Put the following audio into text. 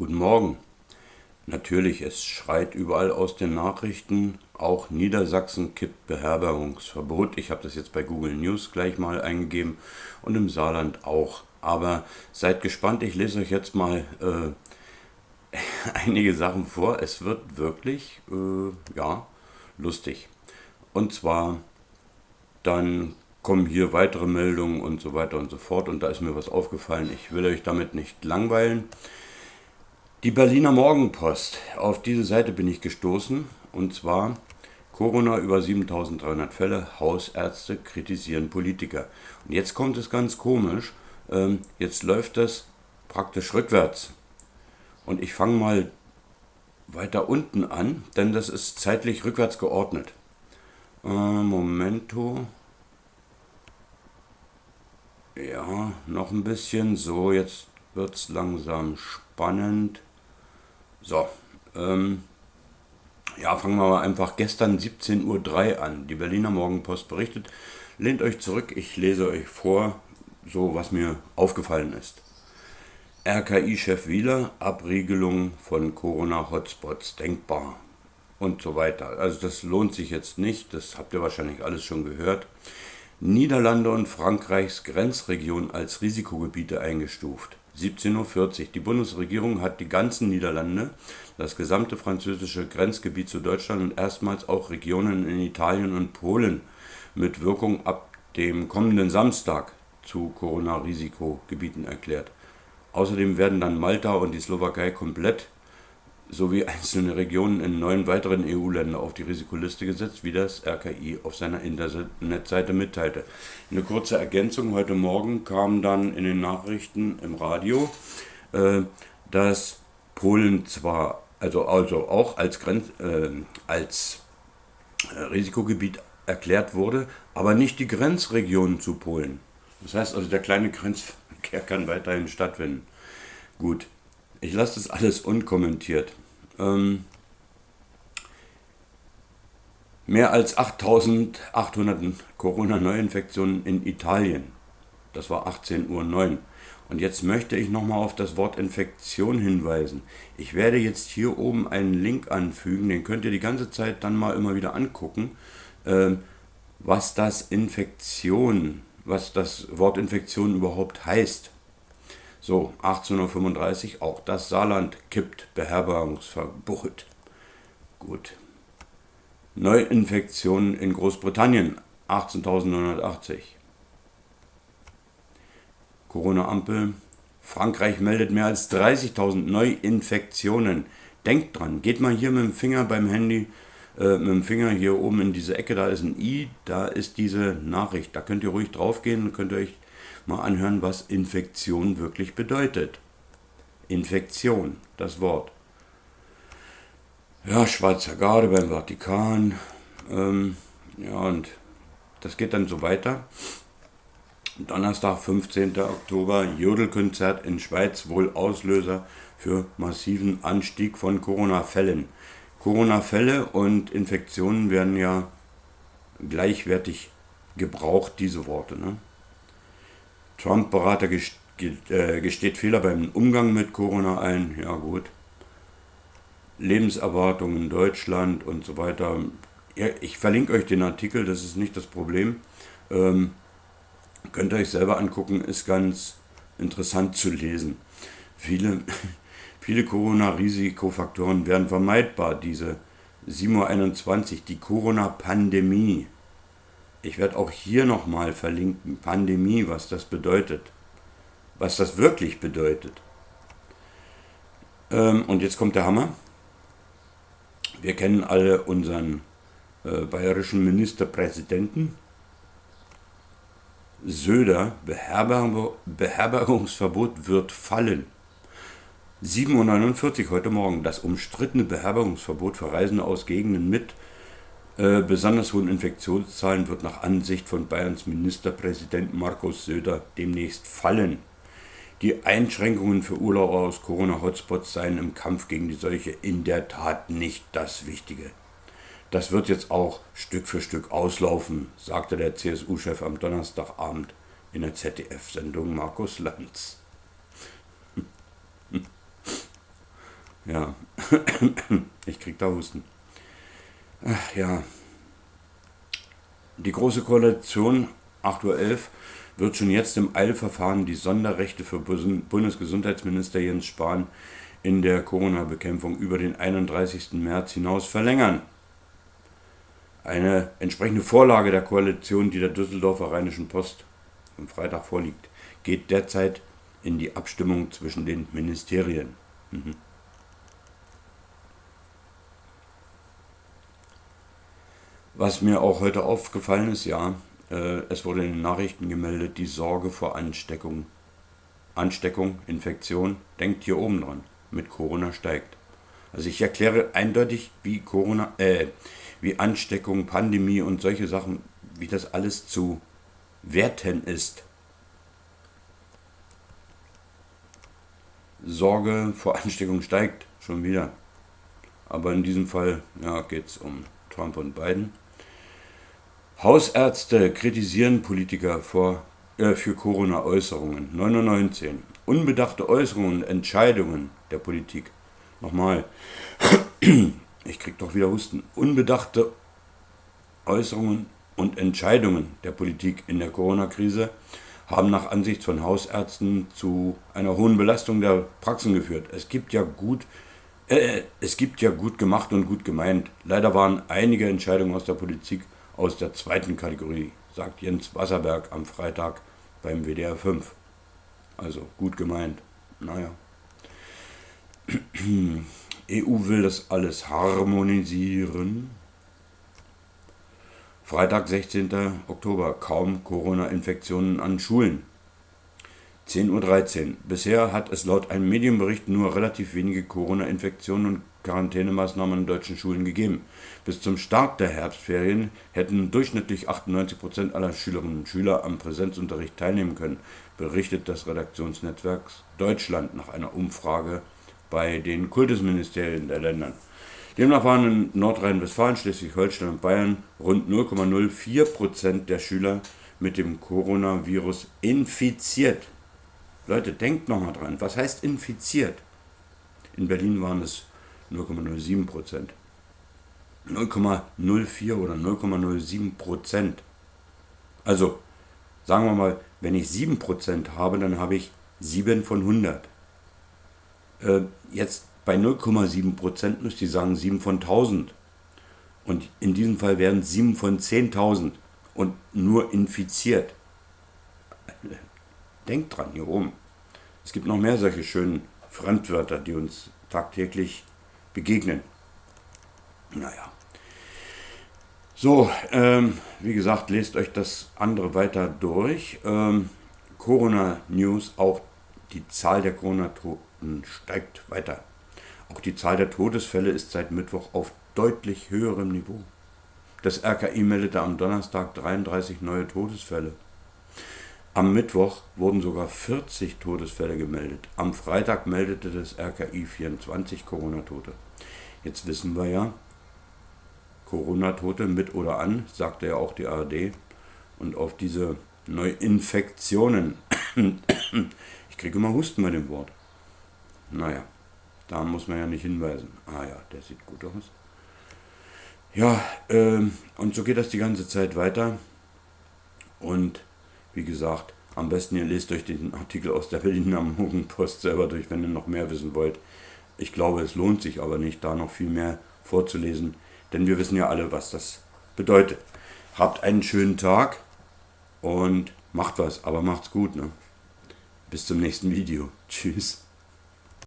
Guten Morgen. Natürlich, es schreit überall aus den Nachrichten. Auch Niedersachsen kippt Beherbergungsverbot. Ich habe das jetzt bei Google News gleich mal eingegeben und im Saarland auch. Aber seid gespannt, ich lese euch jetzt mal äh, einige Sachen vor. Es wird wirklich, äh, ja, lustig. Und zwar, dann kommen hier weitere Meldungen und so weiter und so fort. Und da ist mir was aufgefallen. Ich will euch damit nicht langweilen. Die Berliner Morgenpost. Auf diese Seite bin ich gestoßen. Und zwar Corona über 7300 Fälle. Hausärzte kritisieren Politiker. Und jetzt kommt es ganz komisch. Ähm, jetzt läuft das praktisch rückwärts. Und ich fange mal weiter unten an, denn das ist zeitlich rückwärts geordnet. Äh, Momento. Ja, noch ein bisschen. So, jetzt wird es langsam spannend. So, ähm, ja, fangen wir mal einfach gestern 17.03 Uhr an. Die Berliner Morgenpost berichtet. Lehnt euch zurück, ich lese euch vor, so was mir aufgefallen ist. RKI-Chef Wieler, Abriegelung von Corona-Hotspots denkbar und so weiter. Also das lohnt sich jetzt nicht, das habt ihr wahrscheinlich alles schon gehört. Niederlande und Frankreichs Grenzregion als Risikogebiete eingestuft. 17.40 Uhr. Die Bundesregierung hat die ganzen Niederlande, das gesamte französische Grenzgebiet zu Deutschland und erstmals auch Regionen in Italien und Polen mit Wirkung ab dem kommenden Samstag zu Corona-Risikogebieten erklärt. Außerdem werden dann Malta und die Slowakei komplett sowie einzelne Regionen in neun weiteren EU-Länder auf die Risikoliste gesetzt, wie das RKI auf seiner Internetseite mitteilte. Eine kurze Ergänzung, heute Morgen kam dann in den Nachrichten im Radio, äh, dass Polen zwar, also, also auch als, Grenz, äh, als äh, Risikogebiet erklärt wurde, aber nicht die Grenzregionen zu Polen. Das heißt also, der kleine Grenzverkehr kann weiterhin stattfinden. Gut, ich lasse das alles unkommentiert. Ähm, mehr als 8800 Corona-Neuinfektionen in Italien. Das war 18.09 Uhr. Und jetzt möchte ich nochmal auf das Wort Infektion hinweisen. Ich werde jetzt hier oben einen Link anfügen, den könnt ihr die ganze Zeit dann mal immer wieder angucken, äh, was das Infektion, was das Wort Infektion überhaupt heißt. So, 1835, auch das Saarland kippt Beherbergungsverbot. Gut. Neuinfektionen in Großbritannien, 18.980. Corona-Ampel. Frankreich meldet mehr als 30.000 Neuinfektionen. Denkt dran, geht mal hier mit dem Finger beim Handy, äh, mit dem Finger hier oben in diese Ecke, da ist ein i, da ist diese Nachricht. Da könnt ihr ruhig draufgehen, könnt ihr euch mal anhören, was Infektion wirklich bedeutet. Infektion, das Wort. Ja, Schweizer Garde beim Vatikan. Ähm, ja, und das geht dann so weiter. Donnerstag, 15. Oktober, Jodelkonzert in Schweiz, wohl Auslöser für massiven Anstieg von Corona-Fällen. Corona-Fälle und Infektionen werden ja gleichwertig gebraucht, diese Worte. Ne? Trump-Berater äh, gesteht Fehler beim Umgang mit Corona ein. Ja gut. Lebenserwartung in Deutschland und so weiter. Ja, ich verlinke euch den Artikel, das ist nicht das Problem. Ähm, könnt ihr euch selber angucken, ist ganz interessant zu lesen. Viele, viele Corona-Risikofaktoren werden vermeidbar. Diese 7.21 Uhr, die Corona-Pandemie. Ich werde auch hier nochmal verlinken, Pandemie, was das bedeutet. Was das wirklich bedeutet. Ähm, und jetzt kommt der Hammer. Wir kennen alle unseren äh, bayerischen Ministerpräsidenten. Söder, Beherberg Beherbergungsverbot wird fallen. 7.49 Uhr heute Morgen. Das umstrittene Beherbergungsverbot für Reisende aus Gegenden mit äh, besonders hohen Infektionszahlen wird nach Ansicht von Bayerns Ministerpräsident Markus Söder demnächst fallen. Die Einschränkungen für Urlauber aus Corona-Hotspots seien im Kampf gegen die Seuche in der Tat nicht das Wichtige. Das wird jetzt auch Stück für Stück auslaufen, sagte der CSU-Chef am Donnerstagabend in der ZDF-Sendung Markus Lanz. Ja, ich krieg da Husten. Ach, ja. Die Große Koalition 8.11 Uhr wird schon jetzt im Eilverfahren die Sonderrechte für Bundesgesundheitsminister Jens Spahn in der Corona-Bekämpfung über den 31. März hinaus verlängern. Eine entsprechende Vorlage der Koalition, die der Düsseldorfer Rheinischen Post am Freitag vorliegt, geht derzeit in die Abstimmung zwischen den Ministerien. Mhm. Was mir auch heute aufgefallen ist, ja, äh, es wurde in den Nachrichten gemeldet, die Sorge vor Ansteckung, Ansteckung, Infektion, denkt hier oben dran, mit Corona steigt. Also ich erkläre eindeutig, wie Corona, äh, wie Ansteckung, Pandemie und solche Sachen, wie das alles zu werten ist. Sorge vor Ansteckung steigt schon wieder. Aber in diesem Fall ja, geht es um Trump und Biden. Hausärzte kritisieren Politiker vor, äh, für Corona-Äußerungen. 919. Unbedachte Äußerungen und Entscheidungen der Politik. Nochmal. Ich krieg doch wieder Husten. Unbedachte Äußerungen und Entscheidungen der Politik in der Corona-Krise haben nach Ansicht von Hausärzten zu einer hohen Belastung der Praxen geführt. Es gibt ja gut, äh, es gibt ja gut gemacht und gut gemeint. Leider waren einige Entscheidungen aus der Politik aus der zweiten Kategorie, sagt Jens Wasserberg am Freitag beim WDR 5. Also gut gemeint. Naja. EU will das alles harmonisieren. Freitag, 16. Oktober. Kaum Corona-Infektionen an Schulen. 10.13 Uhr. Bisher hat es laut einem Medienbericht nur relativ wenige Corona-Infektionen und Quarantänemaßnahmen an deutschen Schulen gegeben. Bis zum Start der Herbstferien hätten durchschnittlich 98% aller Schülerinnen und Schüler am Präsenzunterricht teilnehmen können, berichtet das Redaktionsnetzwerk Deutschland nach einer Umfrage bei den Kultusministerien der Länder. Demnach waren in Nordrhein-Westfalen, Schleswig-Holstein und Bayern rund 0,04% der Schüler mit dem Coronavirus infiziert. Leute, denkt nochmal dran, was heißt infiziert? In Berlin waren es 0,07 Prozent. 0,04 oder 0,07 Prozent. Also, sagen wir mal, wenn ich 7 Prozent habe, dann habe ich 7 von 100. Äh, jetzt bei 0,7 Prozent müsste ich sagen 7 von 1000. Und in diesem Fall wären 7 von 10.000 und nur infiziert. Denkt dran, hier oben. Es gibt noch mehr solche schönen Fremdwörter, die uns tagtäglich begegnen. Naja. So, ähm, wie gesagt, lest euch das andere weiter durch. Ähm, Corona News, auch die Zahl der Corona-Toten steigt weiter. Auch die Zahl der Todesfälle ist seit Mittwoch auf deutlich höherem Niveau. Das RKI meldete am Donnerstag 33 neue Todesfälle. Am Mittwoch wurden sogar 40 Todesfälle gemeldet. Am Freitag meldete das RKI 24 Corona-Tote. Jetzt wissen wir ja, Corona-Tote mit oder an, sagte ja auch die ARD. Und auf diese Neuinfektionen, ich kriege immer Husten bei dem Wort. Naja, da muss man ja nicht hinweisen. Ah ja, der sieht gut aus. Ja, ähm, und so geht das die ganze Zeit weiter. Und wie gesagt, am besten ihr lest euch den Artikel aus der Berliner Morgenpost selber durch, wenn ihr noch mehr wissen wollt. Ich glaube, es lohnt sich aber nicht, da noch viel mehr vorzulesen, denn wir wissen ja alle, was das bedeutet. Habt einen schönen Tag und macht was, aber macht's gut. Ne? Bis zum nächsten Video. Tschüss.